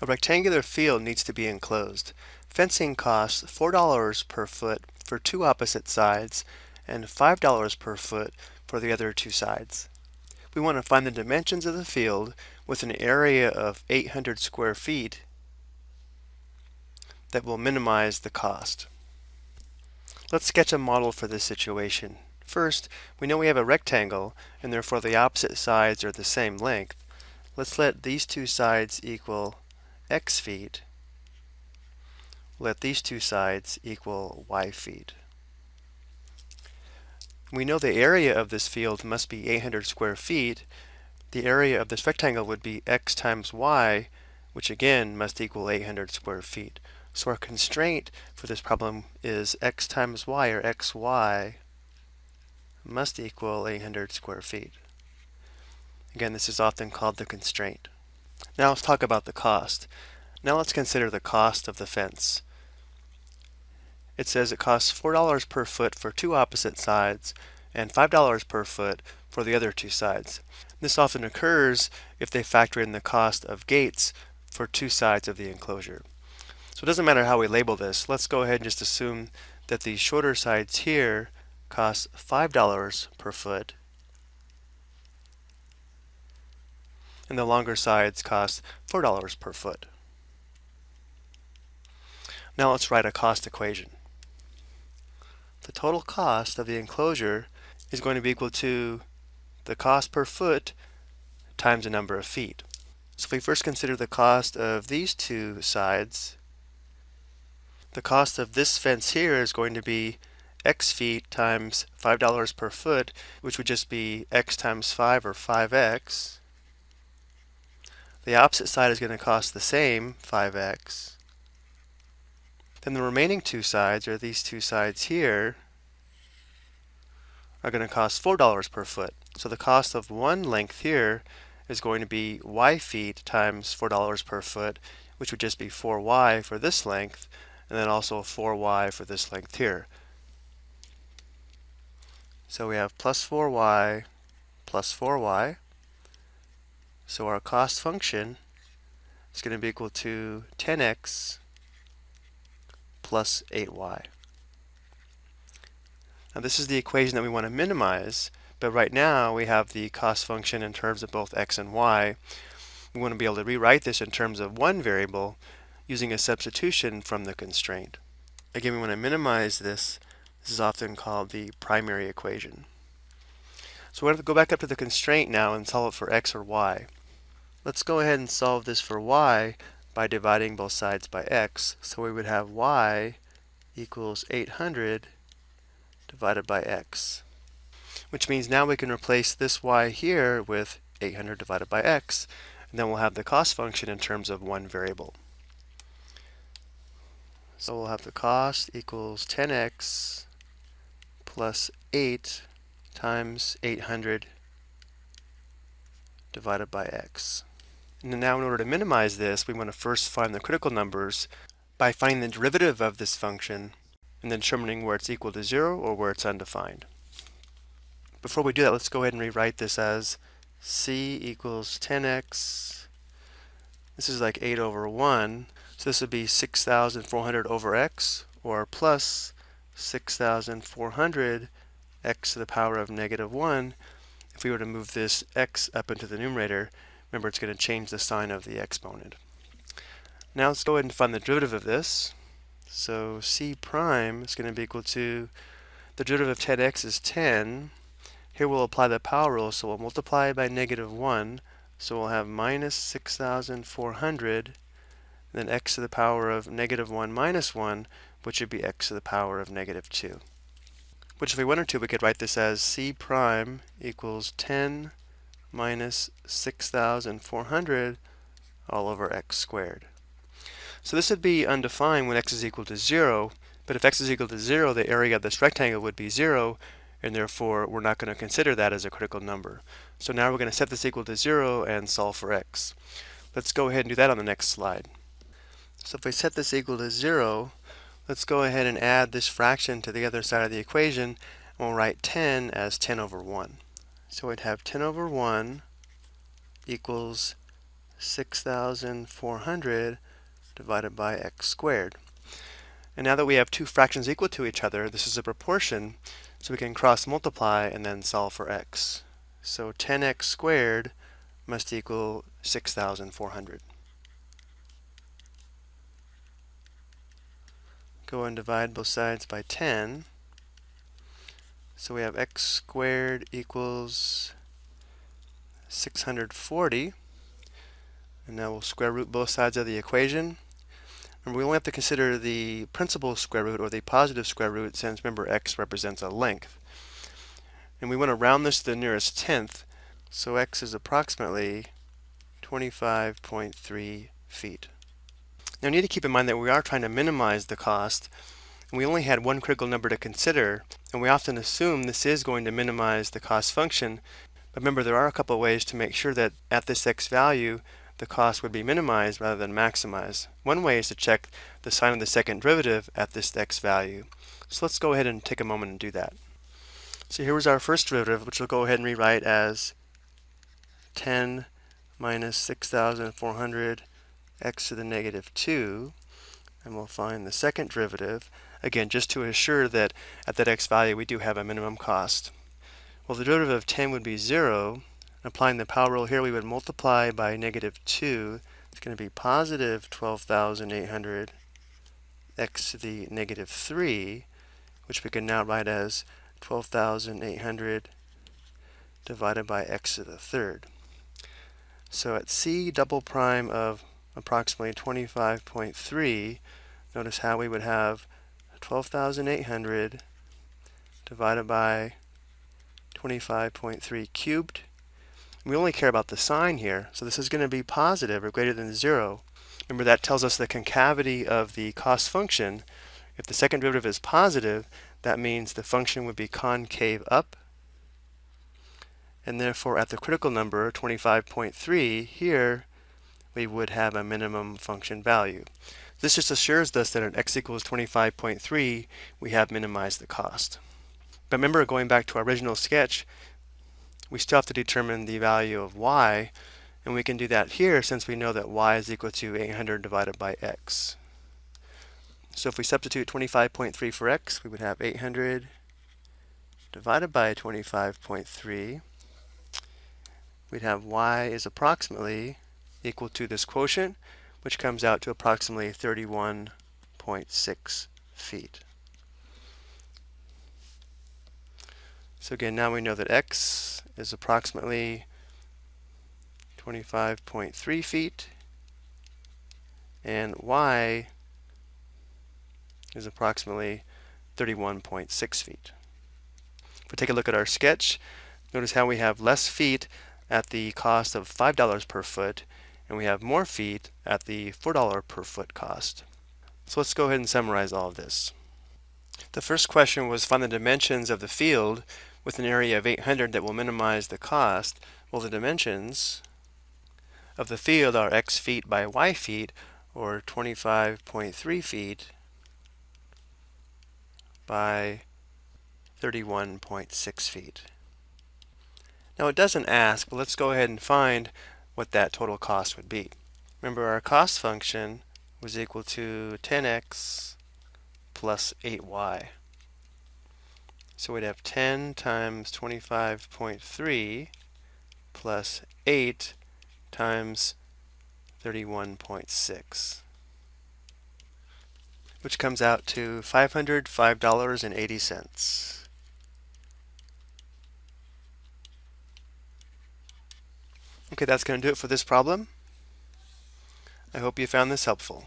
A rectangular field needs to be enclosed. Fencing costs $4 per foot for two opposite sides and $5 per foot for the other two sides. We want to find the dimensions of the field with an area of 800 square feet that will minimize the cost. Let's sketch a model for this situation. First, we know we have a rectangle and therefore the opposite sides are the same length. Let's let these two sides equal x feet. Let these two sides equal y feet. We know the area of this field must be 800 square feet. The area of this rectangle would be x times y, which again must equal 800 square feet. So our constraint for this problem is x times y, or xy, must equal 800 square feet. Again, this is often called the constraint. Now let's talk about the cost. Now let's consider the cost of the fence. It says it costs $4 per foot for two opposite sides and $5 per foot for the other two sides. This often occurs if they factor in the cost of gates for two sides of the enclosure. So it doesn't matter how we label this. Let's go ahead and just assume that the shorter sides here cost $5 per foot and the longer sides cost $4 per foot. Now let's write a cost equation. The total cost of the enclosure is going to be equal to the cost per foot times the number of feet. So if we first consider the cost of these two sides, the cost of this fence here is going to be x feet times $5 per foot, which would just be x times 5 or 5x. The opposite side is going to cost the same, 5x. Then the remaining two sides, or these two sides here, are going to cost $4 per foot. So the cost of one length here is going to be y feet times $4 per foot, which would just be 4y for this length, and then also 4y for this length here. So we have plus 4y plus 4y. So our cost function is going to be equal to 10x plus 8y. Now this is the equation that we want to minimize, but right now we have the cost function in terms of both x and y. We want to be able to rewrite this in terms of one variable using a substitution from the constraint. Again, we want to minimize this. This is often called the primary equation. So we're going to go back up to the constraint now and solve it for x or y. Let's go ahead and solve this for y by dividing both sides by x. So we would have y equals 800 divided by x, which means now we can replace this y here with 800 divided by x, and then we'll have the cost function in terms of one variable. So we'll have the cost equals 10x plus 8 times 800 divided by x. And now in order to minimize this, we want to first find the critical numbers by finding the derivative of this function and then determining where it's equal to 0 or where it's undefined. Before we do that, let's go ahead and rewrite this as c equals 10x. This is like 8 over 1. So this would be 6,400 over x, or plus 6,400 x to the power of negative 1. If we were to move this x up into the numerator, remember it's going to change the sign of the exponent. Now let's go ahead and find the derivative of this. So c prime is going to be equal to, the derivative of 10x is 10. Here we'll apply the power rule, so we'll multiply by negative 1. So we'll have minus 6,400 then x to the power of negative 1 minus 1, which would be x to the power of negative 2. Which if we wanted to, we could write this as c prime equals 10 minus 6,400 all over x squared. So this would be undefined when x is equal to 0, but if x is equal to 0, the area of this rectangle would be 0, and therefore we're not going to consider that as a critical number. So now we're going to set this equal to 0 and solve for x. Let's go ahead and do that on the next slide. So if we set this equal to 0, let's go ahead and add this fraction to the other side of the equation, and we'll write 10 as 10 over 1. So we'd have 10 over 1 equals 6,400 divided by x squared. And now that we have two fractions equal to each other, this is a proportion, so we can cross multiply and then solve for x. So 10x squared must equal 6,400. Go and divide both sides by 10. So we have x squared equals 640. And now we'll square root both sides of the equation. Remember, we only have to consider the principal square root or the positive square root since remember x represents a length. And we want to round this to the nearest tenth, so x is approximately 25.3 feet. Now you need to keep in mind that we are trying to minimize the cost, and we only had one critical number to consider, and we often assume this is going to minimize the cost function. But remember, there are a couple ways to make sure that at this x value, the cost would be minimized rather than maximized. One way is to check the sign of the second derivative at this x value. So let's go ahead and take a moment and do that. So here was our first derivative, which we'll go ahead and rewrite as 10 minus 6,400 x to the negative 2. And we'll find the second derivative, again, just to assure that at that x value we do have a minimum cost. Well, the derivative of 10 would be 0, Applying the power rule here, we would multiply by negative 2. It's going to be positive 12,800 x to the negative 3, which we can now write as 12,800 divided by x to the third. So at c double prime of approximately 25.3, notice how we would have 12,800 divided by 25.3 cubed we only care about the sign here, so this is going to be positive or greater than 0. Remember that tells us the concavity of the cost function. If the second derivative is positive, that means the function would be concave up. And therefore at the critical number, 25.3, here we would have a minimum function value. This just assures us that at x equals 25.3, we have minimized the cost. But remember, going back to our original sketch, we still have to determine the value of y, and we can do that here since we know that y is equal to 800 divided by x. So if we substitute 25.3 for x, we would have 800 divided by 25.3. We'd have y is approximately equal to this quotient, which comes out to approximately 31.6 feet. So again, now we know that x is approximately 25.3 feet and y is approximately 31.6 feet. If we take a look at our sketch, notice how we have less feet at the cost of $5 per foot and we have more feet at the $4 per foot cost. So let's go ahead and summarize all of this. The first question was find the dimensions of the field with an area of 800 that will minimize the cost, well the dimensions of the field are x feet by y feet, or 25.3 feet by 31.6 feet. Now it doesn't ask, but let's go ahead and find what that total cost would be. Remember our cost function was equal to 10x plus 8y. So we'd have 10 times 25.3 plus 8 times 31.6, which comes out to $505.80. Okay, that's going to do it for this problem. I hope you found this helpful.